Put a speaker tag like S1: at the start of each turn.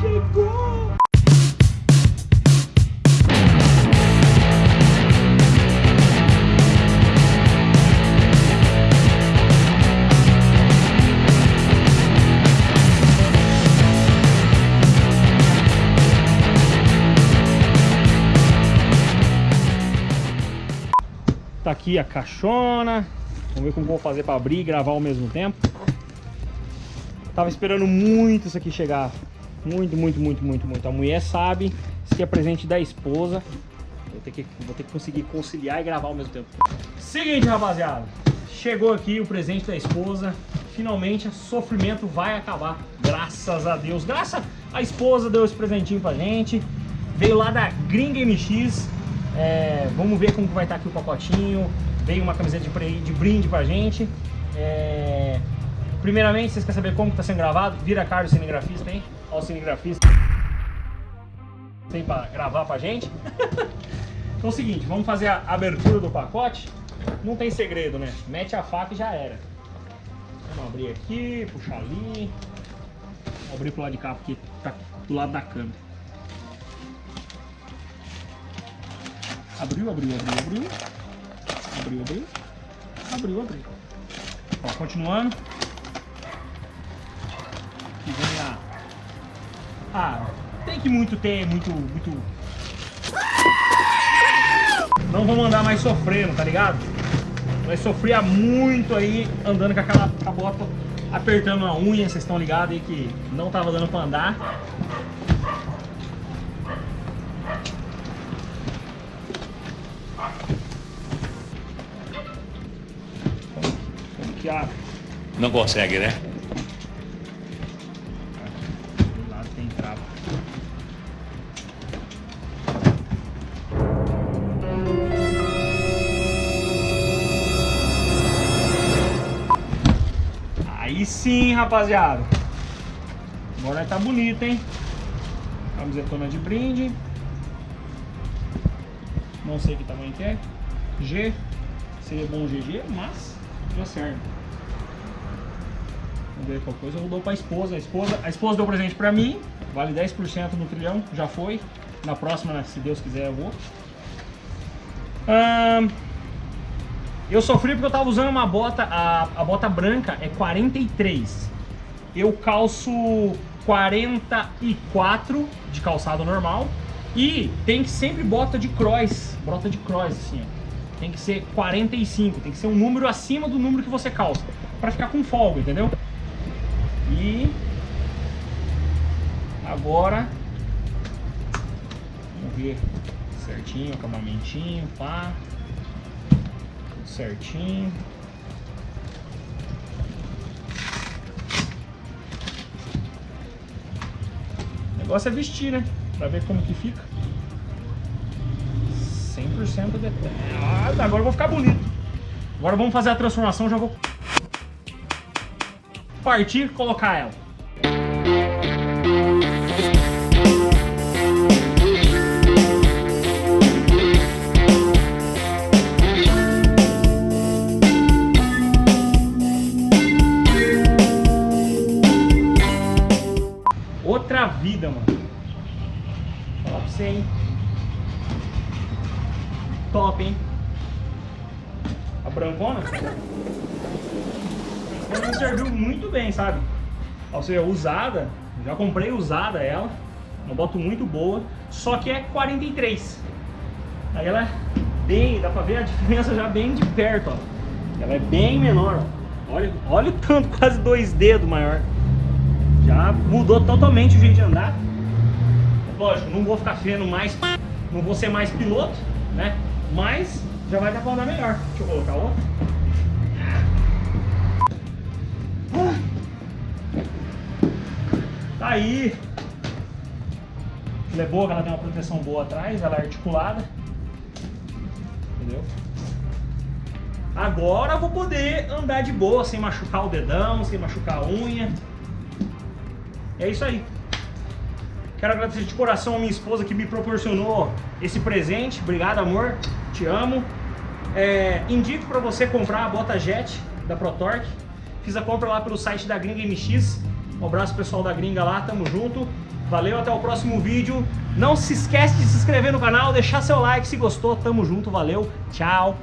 S1: Chegou! Tá aqui a caixona. Vamos ver como vou fazer para abrir e gravar ao mesmo tempo. Tava esperando muito isso aqui chegar. Muito, muito, muito, muito, muito. A mulher sabe. Isso aqui é presente da esposa. Vou ter que, vou ter que conseguir conciliar e gravar ao mesmo tempo. Seguinte, rapaziada. Chegou aqui o presente da esposa. Finalmente, sofrimento vai acabar. Graças a Deus. Graças a esposa deu esse presentinho pra gente. Veio lá da Gringa MX. É, vamos ver como vai estar aqui o pacotinho. Veio uma camiseta de, de brinde pra gente. É, primeiramente, vocês querem saber como está sendo gravado? Vira a cara do cinegrafista, hein? Olha o cinegrafista. Tem pra gravar pra gente. então é o seguinte, vamos fazer a abertura do pacote. Não tem segredo, né? Mete a faca e já era. Vamos abrir aqui, puxar ali. Vou abrir pro lado de cá, porque tá do lado da câmera. Abriu, abriu, abriu, abriu. Abriu, abriu. Abriu, abriu. Ó, continuando. Aqui vem a... Ah, tem que muito ter, muito, muito... Não vou mandar mais sofrendo, tá ligado? Vai sofrer muito aí andando com aquela com a bota apertando a unha, vocês estão ligados aí que não tava dando pra andar.
S2: Que Não consegue, né?
S1: Do lado tem trava. Aí sim, rapaziada. Agora tá bonito, hein? Camisetona de brinde. Não sei que tamanho que é. G. Seria bom GG, mas já serve. Vamos ver qual coisa. Eu dou pra esposa. A esposa, a esposa deu presente pra mim. Vale 10% no trilhão. Já foi. Na próxima, se Deus quiser, eu vou. Eu sofri porque eu tava usando uma bota. A, a bota branca é 43. Eu calço 44 de calçado normal. E tem que sempre bota de cross. Bota de cross, assim, ó tem que ser 45, tem que ser um número acima do número que você calça, para ficar com folga, entendeu? E agora vamos ver certinho, acabamentinho, pá, tudo certinho. O negócio é vestir, né? Pra ver como que fica. 100% de... Ah, agora eu vou ficar bonito. Agora vamos fazer a transformação, já vou partir colocar ela. Outra vida, mano. Vou falar pra você, hein. Top, hein. A brancona me serviu muito bem, sabe? Ou seja, usada, já comprei usada ela, uma moto muito boa, só que é 43. Aí ela é bem, dá pra ver a diferença já bem de perto, ó. Ela é bem menor, ó. Olha, olha o tanto, quase dois dedos maior. Já mudou totalmente o jeito de andar. Lógico, não vou ficar feno mais, não vou ser mais piloto, né? Mas já vai dar pra andar melhor. Deixa eu colocar outra. Tá aí. Ela é boa, ela tem uma proteção boa atrás, ela é articulada. Entendeu? Agora eu vou poder andar de boa, sem machucar o dedão, sem machucar a unha. É isso aí. Quero agradecer de coração a minha esposa que me proporcionou esse presente. Obrigado, amor. Te amo. É, indico para você comprar a bota Jet da ProTorque. Fiz a compra lá pelo site da Gringa MX. Um abraço pessoal da Gringa lá, tamo junto. Valeu, até o próximo vídeo. Não se esquece de se inscrever no canal, deixar seu like se gostou. Tamo junto, valeu, tchau.